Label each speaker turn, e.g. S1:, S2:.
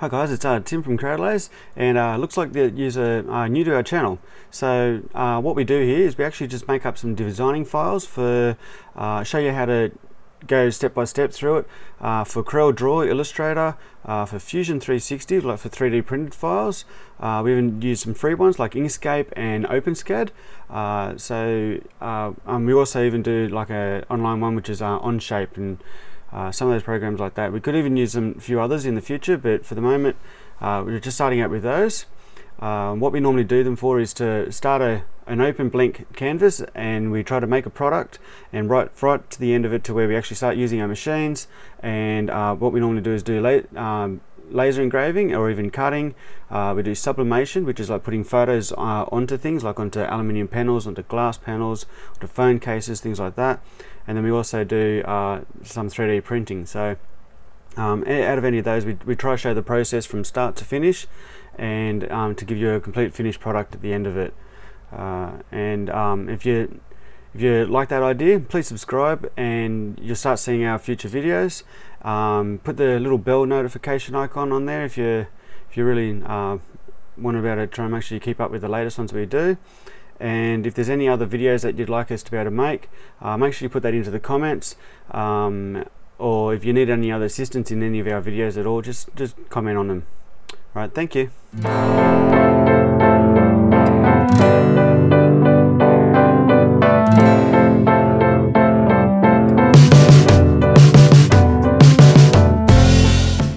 S1: Hi guys, it's uh, Tim from Crowdlays and uh, looks like the user uh, new to our channel. So uh, what we do here is we actually just make up some designing files for uh, show you how to go step by step through it uh, for Corel Draw, Illustrator, uh, for Fusion 360, like for 3D printed files. Uh, we even use some free ones like Inkscape and OpenSCAD. Uh, so um, we also even do like a online one which is Onshape and uh, some of those programs like that. We could even use a few others in the future, but for the moment, uh, we're just starting out with those. Um, what we normally do them for is to start a, an open blank canvas and we try to make a product and right, right to the end of it to where we actually start using our machines and uh, what we normally do is do la um, laser engraving or even cutting. Uh, we do sublimation, which is like putting photos uh, onto things, like onto aluminium panels, onto glass panels, onto phone cases, things like that. And then we also do uh, some 3D printing. So um, out of any of those, we, we try to show the process from start to finish and um, to give you a complete finished product at the end of it. Uh, and um, if you if you like that idea, please subscribe and you'll start seeing our future videos. Um, put the little bell notification icon on there if you if you really uh, want to be able to try and make sure you keep up with the latest ones we do. And if there's any other videos that you'd like us to be able to make, uh, make sure you put that into the comments. Um, or if you need any other assistance in any of our videos at all, just just comment on them. Right, thank you.